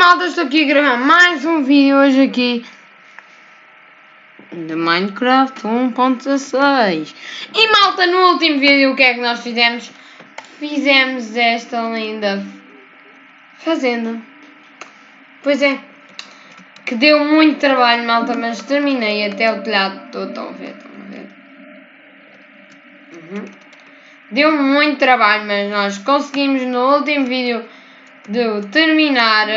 malta, estou aqui a gravar mais um vídeo hoje aqui de Minecraft 1.16 E malta, no último vídeo o que é que nós fizemos? Fizemos esta linda fazenda Pois é, que deu muito trabalho malta, mas terminei até o telhado todo, estão a ver, estão a ver uhum. Deu muito trabalho, mas nós conseguimos no último vídeo de terminar,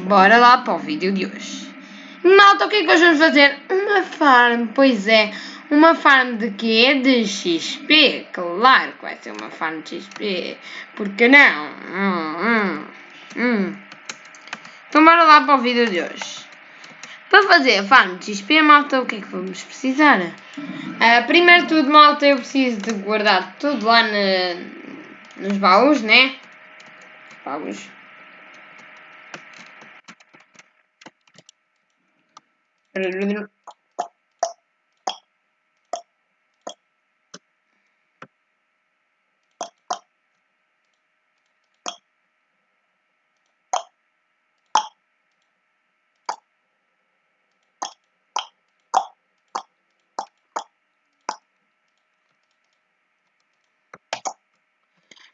bora lá para o vídeo de hoje. Malta, o que é que hoje vamos fazer? Uma farm, pois é. Uma farm de quê? De XP. Claro que vai ser uma farm de XP. Porque não? Hum, hum, hum. Então bora lá para o vídeo de hoje. Para fazer a farm de XP, malta, o que é que vamos precisar? Uh, primeiro tudo, malta, eu preciso de guardar tudo lá na, nos baús, né? Vamos.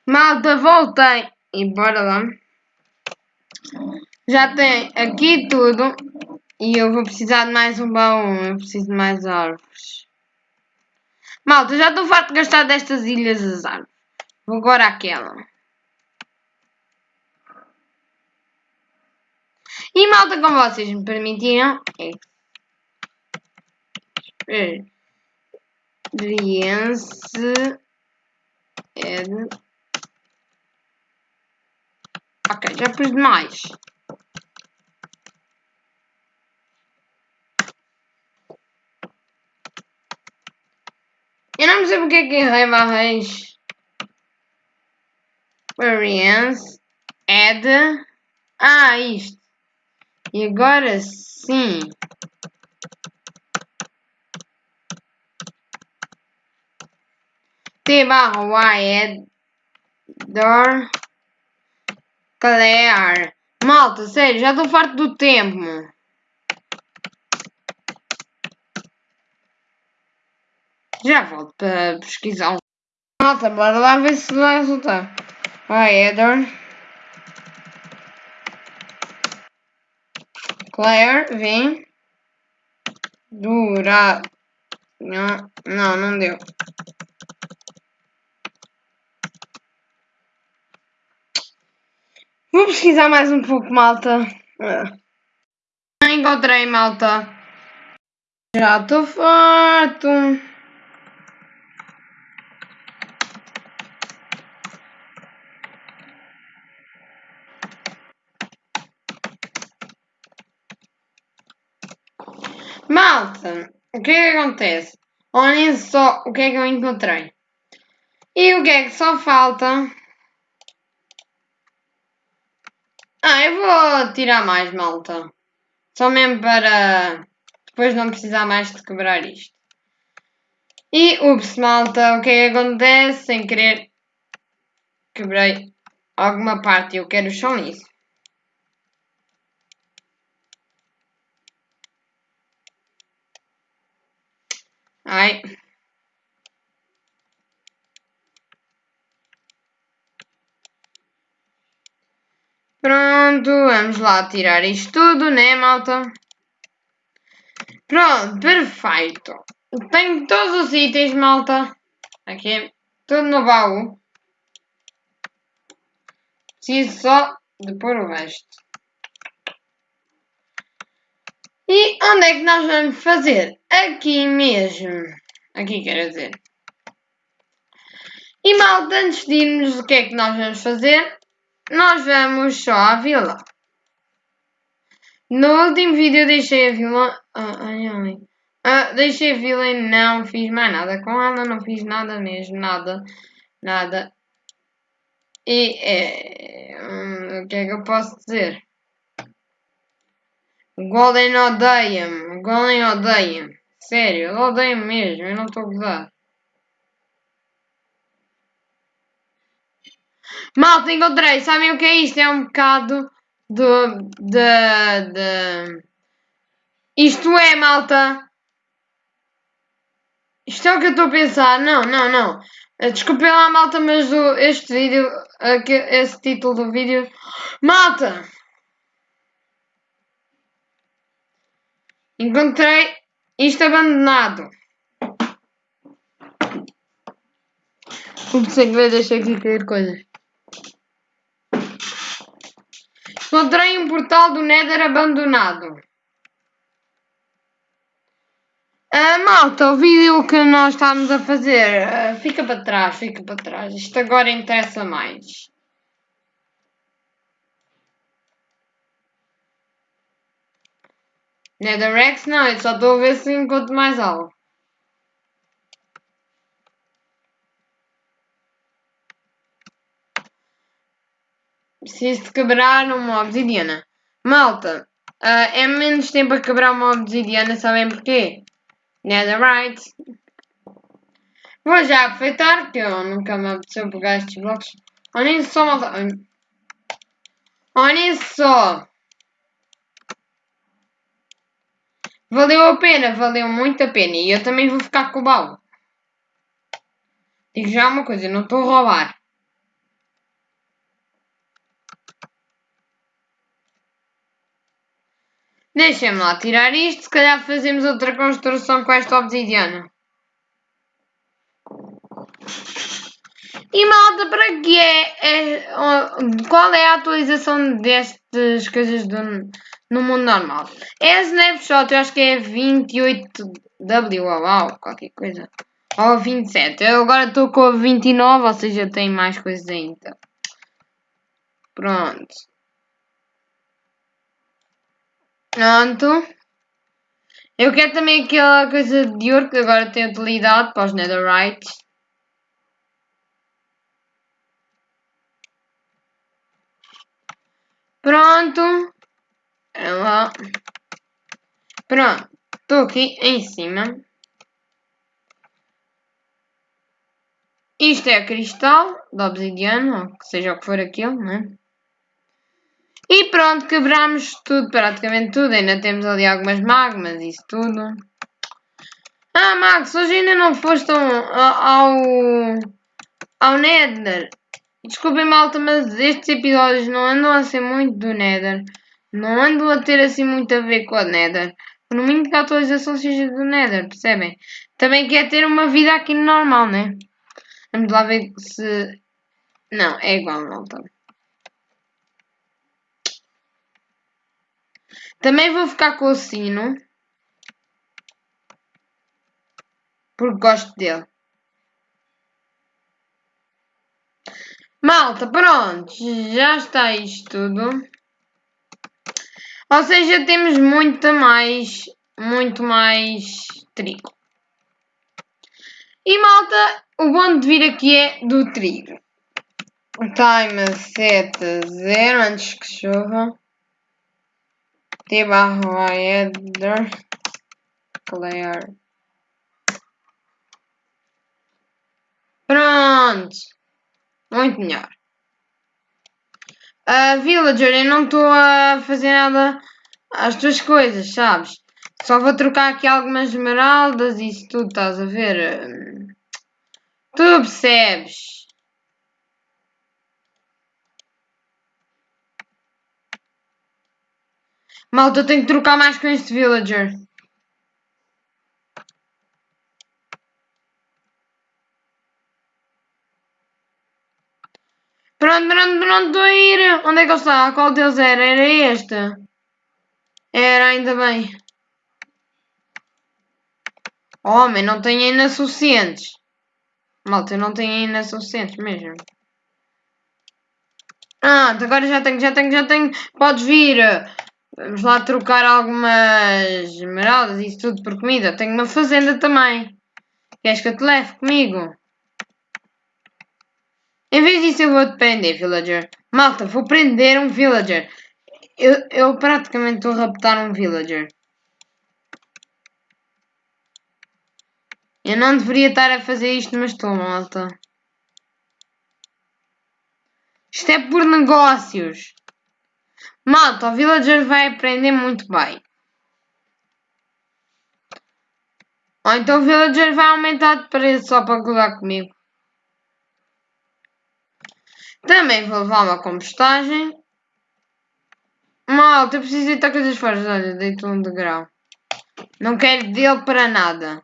Malta, voltei. E bora lá. Já tem aqui tudo. E eu vou precisar de mais um baú. Eu preciso de mais árvores. Malta, já estou farto de gastar destas ilhas as árvores. Vou agora àquela. E malta, como vocês me permitiram. Experiência. É de Ok, já pus demais. Eu não sei porque que errei barras. Experience. Add. Ah, isto. E agora sim. T barra Y door Claire. Malta, sério, já estou farto do tempo. Já volto para pesquisar um. Malta, bora lá ver se vai resultar. Vai, Heather. Claire, vem. Dura. Não, não, não deu. Vou pesquisar mais um pouco, malta. Ah. Encontrei, malta. Já estou farto. Malta, o que é que acontece? Olhem só o que é que eu encontrei. E o que é que só falta Ah, eu vou tirar mais, malta. Só mesmo para depois não precisar mais de quebrar isto. E, ups, malta, o que é que acontece? Sem querer, quebrei alguma parte eu quero o chão nisso. Ai. Pronto, vamos lá tirar isto tudo, né, malta? Pronto, perfeito. Tenho todos os itens, malta. Aqui, tudo no baú. Preciso só de pôr o resto. E onde é que nós vamos fazer? Aqui mesmo. Aqui, quero dizer. E malta, antes de irmos, o que é que nós vamos fazer? nós vamos só à vila. No último vídeo deixei a vila. Ah, ai, ai. Ah, deixei a vila e não fiz mais nada com ela, não fiz nada mesmo, nada, nada. E é, o que é que eu posso dizer? Golden odeia-me, Golden odeia-me. Sério, ele odeia-me mesmo, eu não estou a gozar. Malta, encontrei. Sabem o que é isto? É um bocado de. de. de... Isto é, malta. Isto é o que eu estou a pensar. Não, não, não. Eh, desculpem lá, malta, mas este vídeo. Aqui, esse título do vídeo. Malta! Encontrei isto abandonado. Como sem ver, deixei aqui cair coisas. Encontrei um portal do Nether abandonado. Uh, malta, o vídeo que nós estamos a fazer uh, fica para trás, fica para trás. Isto agora interessa mais. Netherrex não, eu só estou a ver se encontro mais algo. Preciso de quebrar uma obsidiana. Malta, uh, é menos tempo a quebrar uma obsidiana, sabem porquê? Netherite. Vou já aproveitar que eu nunca me apeteceu pegar estes blocos. Olhem só, malta. Olhem só. Valeu a pena, valeu muito a pena. E eu também vou ficar com o baú. Digo já uma coisa, não estou a roubar. Deixa-me lá tirar isto, se calhar fazemos outra construção com esta obsidiana. E malta, para que é, é, Qual é a atualização destas coisas do, no mundo normal? É snapshot, eu acho que é 28W, ou qualquer coisa. Ou 27. Eu agora estou com a 29, ou seja, tem mais coisas ainda. Pronto. Pronto. Eu quero também aquela coisa de ouro que agora tem utilidade para os netherite. Pronto. Ela. Pronto. Estou aqui em cima. Isto é cristal da obsidiana, ou seja o que for aquilo, né? E pronto, quebramos tudo, praticamente tudo. Ainda temos ali algumas magmas, isso tudo. Ah, Max, hoje ainda não foste ao, ao Nether. Desculpem, malta, mas estes episódios não andam a ser muito do Nether. Não andam a ter assim muito a ver com a Nether. Por muito que a atualização seja do Nether, percebem? Também quer ter uma vida aqui normal, né? Vamos lá ver se... Não, é igual, malta. Também vou ficar com o sino. Porque gosto dele. Malta, pronto. Já está isto tudo. Ou seja, temos muito mais, muito mais trigo. E malta, o bom de vir aqui é do trigo. Time 7.0 antes que chova t barra header clear. Pronto. Muito melhor. Uh, Villager, eu não estou a fazer nada às tuas coisas, sabes? Só vou trocar aqui algumas esmeraldas e isso tudo, estás a ver? Tu percebes? Malta, eu tenho que trocar mais com este villager. Pronto, pronto, pronto, estou a ir. Onde é que ele está? Qual deles era? Era este? Era, ainda bem. Homem, não tenho ainda suficientes. Malta, eu não tenho ainda suficientes mesmo. Ah, agora já tenho, já tenho, já tenho. Podes vir. Vamos lá trocar algumas esmeraldas e isso tudo por comida. Tenho uma fazenda também. Queres que eu te leve comigo? Em vez disso eu vou te prender, villager. Malta, vou prender um villager. Eu, eu praticamente estou a raptar um villager. Eu não deveria estar a fazer isto, mas estou, malta. Isto é por negócios. Malta, o villager vai aprender muito bem. Ou então o villager vai aumentar de preço só para colar comigo. Também vou levar uma compostagem. Malta, eu preciso deitar coisas fora. Olha, deito um degrau. Não quero dele para nada.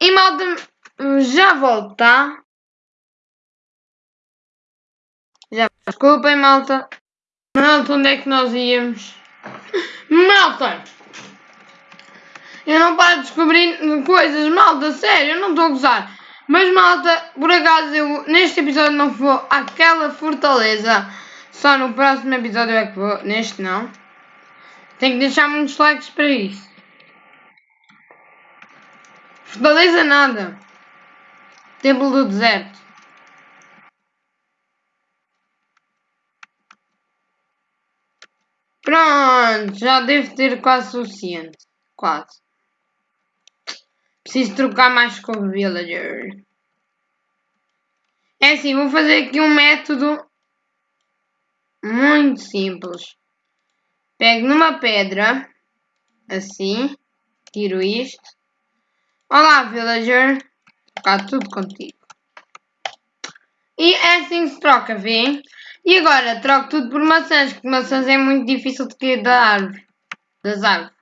E malta, já volta. Tá? Já, desculpem malta. Malta, onde é que nós íamos? Malta! Eu não paro de descobrir coisas, malta, sério, eu não estou a gozar. Mas malta, por acaso eu neste episódio não vou àquela fortaleza. Só no próximo episódio é que vou. Neste não. Tenho que deixar muitos likes para isso. Fortaleza nada. Templo do deserto. Pronto, já devo ter quase suficiente. Quase. Preciso trocar mais com o villager. É assim, vou fazer aqui um método muito simples. Pego numa pedra, assim, tiro isto. Olá, villager. Está tudo contigo. E é assim que se troca, vê? E agora troco tudo por maçãs, porque maçãs é muito difícil de cair da árvore. Das árvores.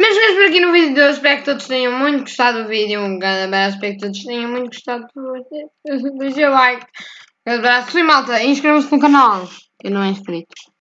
Mas por aqui no vídeo de hoje. Espero que todos tenham muito gostado do vídeo. Um grande abraço. Espero que todos tenham muito gostado do vídeo. Deixa o like. Um abraço. Fui malta. Inscrevam-se no canal. Que não é inscrito.